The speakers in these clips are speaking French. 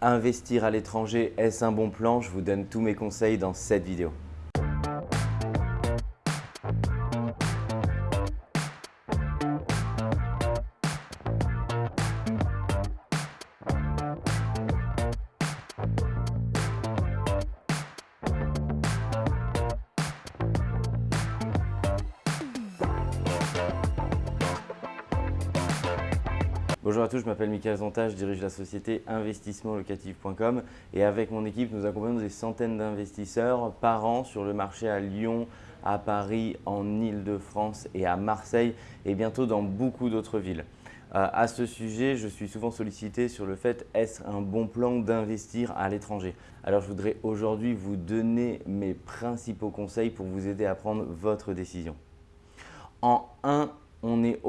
Investir à l'étranger, est-ce un bon plan? Je vous donne tous mes conseils dans cette vidéo. Bonjour à tous, je m'appelle Michael Zonta, je dirige la société investissementlocatif.com et avec mon équipe, nous accompagnons des centaines d'investisseurs par an sur le marché à Lyon, à Paris, en Ile-de-France et à Marseille et bientôt dans beaucoup d'autres villes. Euh, à ce sujet, je suis souvent sollicité sur le fait est-ce un bon plan d'investir à l'étranger? Alors je voudrais aujourd'hui vous donner mes principaux conseils pour vous aider à prendre votre décision. En 1, on est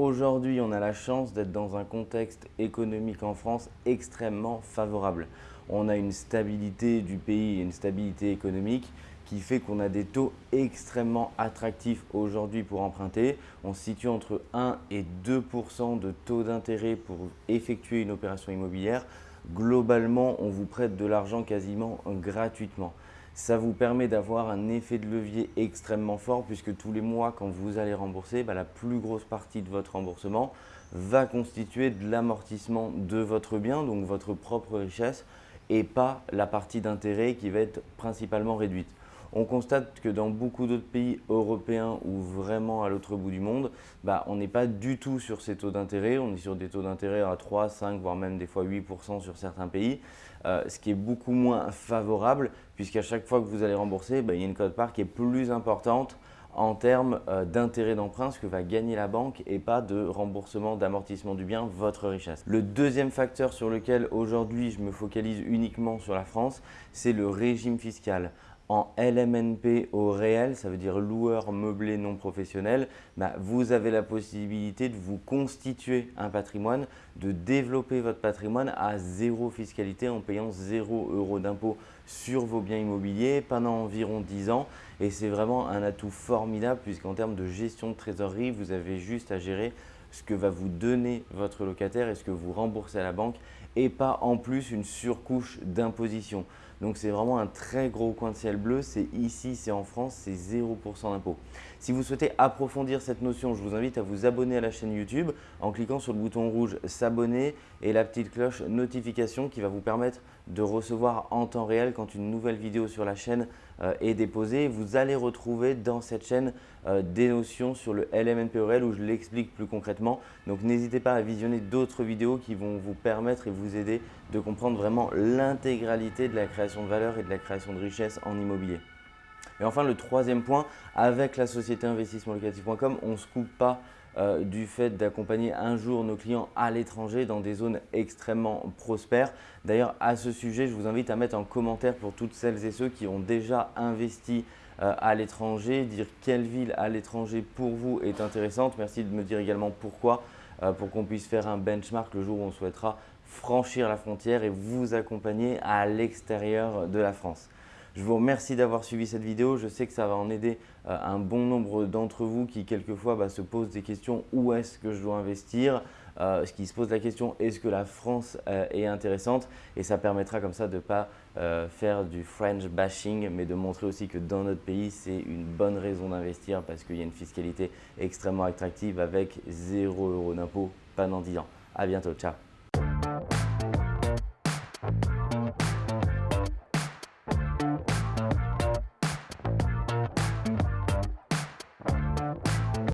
aujourd'hui, on a la chance d'être dans un contexte économique en France extrêmement favorable. On a une stabilité du pays et une stabilité économique qui fait qu'on a des taux extrêmement attractifs aujourd'hui pour emprunter. On situe entre 1 et 2% de taux d'intérêt pour effectuer une opération immobilière. Globalement, on vous prête de l'argent quasiment gratuitement. Ça vous permet d'avoir un effet de levier extrêmement fort puisque tous les mois, quand vous allez rembourser, bah, la plus grosse partie de votre remboursement va constituer de l'amortissement de votre bien, donc votre propre richesse, et pas la partie d'intérêt qui va être principalement réduite. On constate que dans beaucoup d'autres pays européens ou vraiment à l'autre bout du monde, bah, on n'est pas du tout sur ces taux d'intérêt. On est sur des taux d'intérêt à 3, 5, voire même des fois 8% sur certains pays, euh, ce qui est beaucoup moins favorable puisqu'à chaque fois que vous allez rembourser, bah, il y a une cote-part qui est plus importante en termes euh, d'intérêt d'emprunt, ce que va gagner la banque et pas de remboursement, d'amortissement du bien, votre richesse. Le deuxième facteur sur lequel aujourd'hui je me focalise uniquement sur la France, c'est le régime fiscal en LMNP au réel, ça veut dire loueur meublé non professionnel, bah, vous avez la possibilité de vous constituer un patrimoine, de développer votre patrimoine à zéro fiscalité en payant zéro euro d'impôt sur vos biens immobiliers pendant environ 10 ans. Et c'est vraiment un atout formidable puisqu'en termes de gestion de trésorerie, vous avez juste à gérer ce que va vous donner votre locataire et ce que vous remboursez à la banque et pas en plus une surcouche d'imposition. Donc c'est vraiment un très gros coin de ciel bleu. C'est ici, c'est en France, c'est 0% d'impôt. Si vous souhaitez approfondir cette notion, je vous invite à vous abonner à la chaîne YouTube en cliquant sur le bouton rouge s'abonner et la petite cloche notification qui va vous permettre de recevoir en temps réel quand une nouvelle vidéo sur la chaîne euh, est déposée. Vous allez retrouver dans cette chaîne euh, des notions sur le LMNPORL où je l'explique plus concrètement. Donc n'hésitez pas à visionner d'autres vidéos qui vont vous permettre et vous aider de comprendre vraiment l'intégralité de la création de valeur et de la création de richesse en immobilier. Et enfin, le troisième point, avec la société investissementlocatif.com, on ne se coupe pas euh, du fait d'accompagner un jour nos clients à l'étranger dans des zones extrêmement prospères. D'ailleurs, à ce sujet, je vous invite à mettre en commentaire pour toutes celles et ceux qui ont déjà investi euh, à l'étranger, dire quelle ville à l'étranger pour vous est intéressante. Merci de me dire également pourquoi, euh, pour qu'on puisse faire un benchmark le jour où on souhaitera franchir la frontière et vous accompagner à l'extérieur de la France. Je vous remercie d'avoir suivi cette vidéo. Je sais que ça va en aider euh, un bon nombre d'entre vous qui quelquefois bah, se posent des questions où est-ce que je dois investir? Euh, qui se pose la question est-ce que la France euh, est intéressante? Et ça permettra comme ça de ne pas faire du French bashing mais de montrer aussi que dans notre pays c'est une bonne raison d'investir parce qu'il y a une fiscalité extrêmement attractive avec 0 euros d'impôt pendant 10 ans. À bientôt, ciao